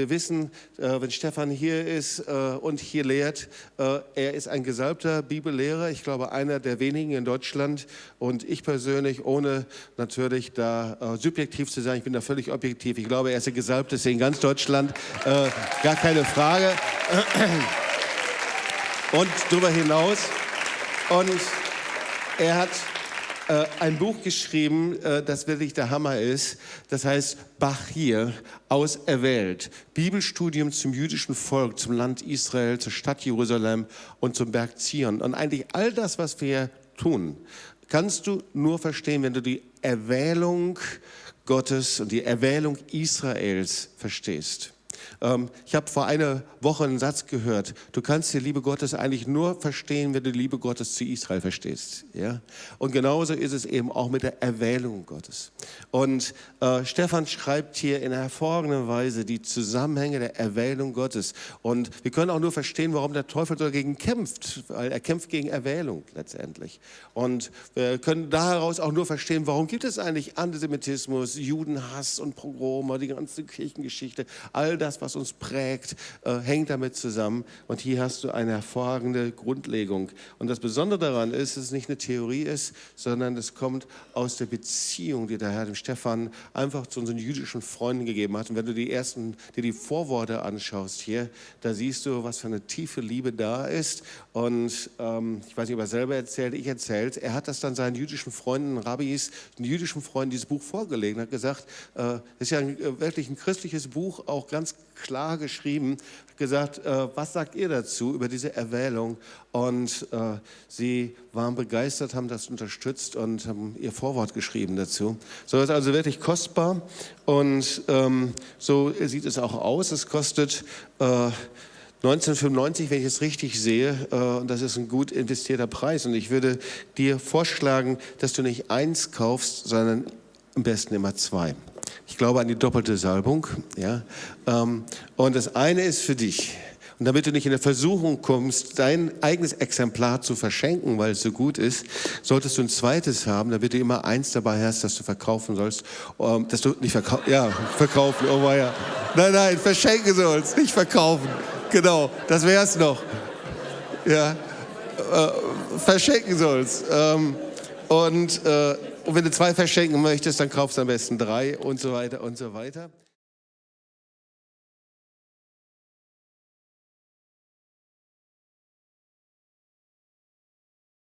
Wir wissen, äh, wenn Stefan hier ist äh, und hier lehrt, äh, er ist ein gesalbter Bibellehrer, ich glaube einer der wenigen in Deutschland. Und ich persönlich, ohne natürlich da subjektiv zu sein, ich bin da völlig objektiv, ich glaube, er ist der gesalbteste in ganz Deutschland, gar keine Frage. Und darüber hinaus, und er hat äh, ein Buch geschrieben, äh, das wirklich der Hammer ist. Das heißt Bachir, auserwählt. Bibelstudium zum jüdischen Volk, zum Land Israel, zur Stadt Jerusalem und zum Berg Zion. Und eigentlich all das, was wir tun, kannst du nur verstehen, wenn du die Erwählung Gottes und die Erwählung Israels verstehst. Ähm, ich habe vor einer Woche einen Satz gehört, du kannst die Liebe Gottes eigentlich nur verstehen, wenn du die Liebe Gottes zu Israel verstehst. Ja? Und genauso ist es eben auch mit der Erwählung Gottes. Und äh, Stefan schreibt hier in hervorragender Weise die Zusammenhänge der Erwählung Gottes. Und wir können auch nur verstehen, warum der Teufel dagegen kämpft, weil er kämpft gegen Erwählung letztendlich. Und wir können daraus auch nur verstehen, warum gibt es eigentlich Antisemitismus, Judenhass und Pogrome, die ganze Kirchengeschichte, all das, was uns prägt, äh, hängt damit zusammen. Und hier hast du eine hervorragende Grundlegung. Und das Besondere daran ist, dass es nicht eine Theorie ist, sondern es kommt aus der Beziehung, die der Herr dem Stefan einfach zu unseren jüdischen Freunden gegeben hat. Und wenn du die ersten, dir die Vorworte anschaust hier, da siehst du, was für eine tiefe Liebe da ist. Und ähm, ich weiß nicht, ob er selber erzählt, ich erzählt. Er hat das dann seinen jüdischen Freunden, Rabbis, den jüdischen Freunden dieses Buch vorgelegt und hat gesagt, äh, das ist ja ein, äh, wirklich ein christliches Buch, auch ganz klar geschrieben, gesagt, äh, was sagt ihr dazu über diese Erwählung? Und äh, sie waren begeistert, haben das unterstützt und haben ihr Vorwort geschrieben dazu. So ist also wirklich kostbar und ähm, so sieht es auch aus. Es kostet äh, 1995, wenn ich es richtig sehe, äh, und das ist ein gut investierter Preis. Und ich würde dir vorschlagen, dass du nicht eins kaufst, sondern am besten immer zwei. Ich glaube an die doppelte Salbung. Ja? Ähm, und das eine ist für dich. Und damit du nicht in der Versuchung kommst, dein eigenes Exemplar zu verschenken, weil es so gut ist, solltest du ein zweites haben, damit du immer eins dabei hast, das du verkaufen sollst. Ähm, dass du nicht verkaufen, ja, verkaufen, oh ja. Nein, nein, verschenken sollst, nicht verkaufen. Genau, das wär's noch. Ja, äh, verschenken sollst. Ähm, und äh, und wenn du zwei verschenken möchtest, dann kaufst du am besten drei und so weiter und so weiter.